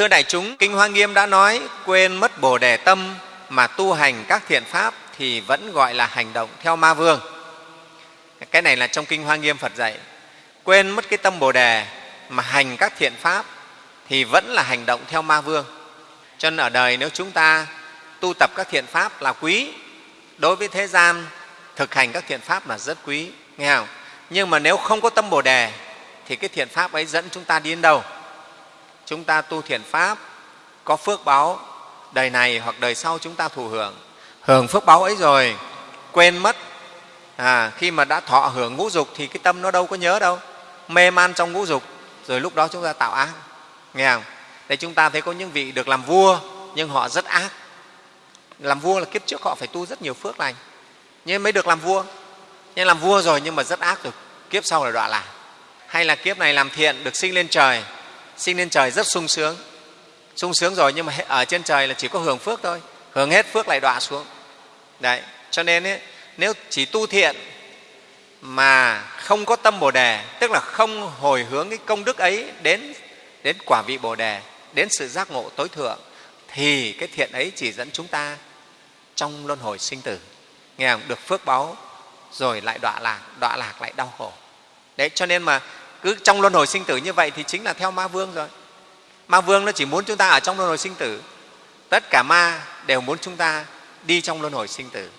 thưa đại chúng, kinh hoa nghiêm đã nói, quên mất bồ đề tâm mà tu hành các thiện pháp thì vẫn gọi là hành động theo ma vương. Cái này là trong kinh hoa nghiêm phật dạy, quên mất cái tâm bồ đề mà hành các thiện pháp thì vẫn là hành động theo ma vương. Cho nên ở đời nếu chúng ta tu tập các thiện pháp là quý, đối với thế gian thực hành các thiện pháp là rất quý, nghe không? Nhưng mà nếu không có tâm bồ đề thì cái thiện pháp ấy dẫn chúng ta đi đến đâu? Chúng ta tu thiền pháp có phước báo đời này hoặc đời sau chúng ta thụ hưởng. Hưởng phước báo ấy rồi quên mất. À, khi mà đã thọ hưởng ngũ dục thì cái tâm nó đâu có nhớ đâu. Mê man trong ngũ dục rồi lúc đó chúng ta tạo ác. Nghe không? Đây chúng ta thấy có những vị được làm vua nhưng họ rất ác. Làm vua là kiếp trước họ phải tu rất nhiều phước lành. Nhưng mới được làm vua. Nhưng làm vua rồi nhưng mà rất ác được kiếp sau là đọa lạc. Hay là kiếp này làm thiện được sinh lên trời sinh lên trời rất sung sướng. Sung sướng rồi nhưng mà ở trên trời là chỉ có hưởng phước thôi. Hưởng hết phước lại đọa xuống. Đấy cho nên ấy, nếu chỉ tu thiện mà không có tâm bồ đề tức là không hồi hướng cái công đức ấy đến đến quả vị bồ đề đến sự giác ngộ tối thượng thì cái thiện ấy chỉ dẫn chúng ta trong luân hồi sinh tử. Nghe không? được phước báu rồi lại đọa lạc đọa lạc lại đau khổ. Đấy cho nên mà cứ trong luân hồi sinh tử như vậy thì chính là theo ma vương rồi. Ma vương nó chỉ muốn chúng ta ở trong luân hồi sinh tử. Tất cả ma đều muốn chúng ta đi trong luân hồi sinh tử.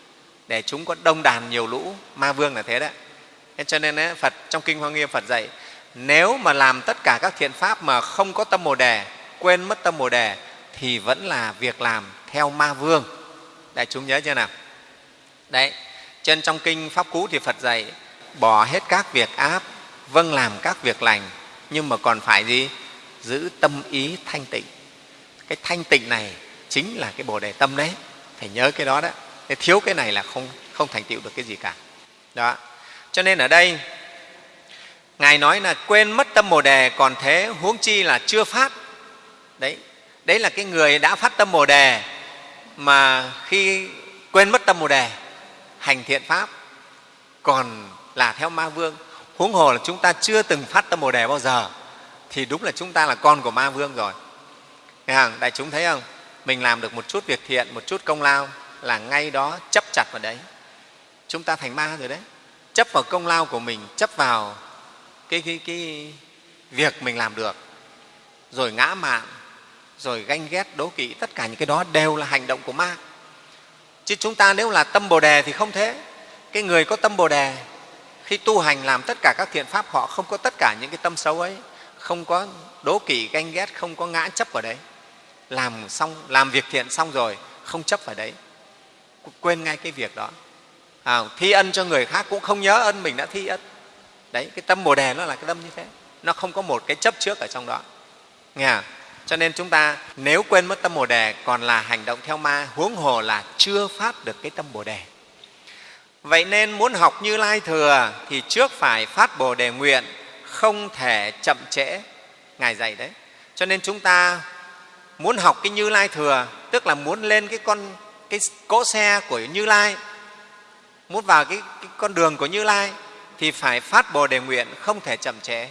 Để chúng có đông đàn nhiều lũ ma vương là thế đấy. Thế cho nên ấy, phật trong kinh hoa nghiêm phật dạy nếu mà làm tất cả các thiện pháp mà không có tâm bồ đề quên mất tâm bồ đề thì vẫn là việc làm theo ma vương. Đại chúng nhớ chưa nào? Đấy trên trong kinh pháp cú thì phật dạy bỏ hết các việc áp vâng làm các việc lành, nhưng mà còn phải gì? Giữ tâm ý thanh tịnh. Cái thanh tịnh này chính là cái bồ đề tâm đấy. Phải nhớ cái đó đó. Cái thiếu cái này là không không thành tựu được cái gì cả. Đó. Cho nên ở đây, ngài nói là quên mất tâm bồ đề, còn thế huống chi là chưa phát. Đấy. Đấy là cái người đã phát tâm bồ đề, mà khi quên mất tâm bồ đề, hành thiện pháp, còn là theo ma vương huống hồ là chúng ta chưa từng phát tâm bồ đề bao giờ thì đúng là chúng ta là con của ma vương rồi. Nghe không? đại chúng thấy không? Mình làm được một chút việc thiện một chút công lao là ngay đó chấp chặt vào đấy. Chúng ta thành ma rồi đấy. Chấp vào công lao của mình chấp vào cái, cái, cái việc mình làm được. Rồi ngã mạn rồi ganh ghét đố kỵ tất cả những cái đó đều là hành động của ma. Chứ chúng ta nếu là tâm bồ đề thì không thế. Cái người có tâm bồ đề khi tu hành làm tất cả các thiện pháp họ không có tất cả những cái tâm xấu ấy không có đố kỵ ganh ghét không có ngã chấp vào đấy. Làm xong làm việc thiện xong rồi không chấp vào đấy. Quên ngay cái việc đó. À, thi ân cho người khác cũng không nhớ ân mình đã thi ân. Đấy cái tâm bồ đề nó là cái tâm như thế. Nó không có một cái chấp trước ở trong đó. Nghe à? cho nên chúng ta nếu quên mất tâm bồ đề còn là hành động theo ma huống hồ là chưa phát được cái tâm bồ đề vậy nên muốn học như lai thừa thì trước phải phát bồ đề nguyện không thể chậm trễ. Ngài dạy đấy. Cho nên chúng ta muốn học cái như lai thừa tức là muốn lên cái con cái cỗ xe của như lai muốn vào cái, cái con đường của như lai thì phải phát bồ đề nguyện không thể chậm trễ.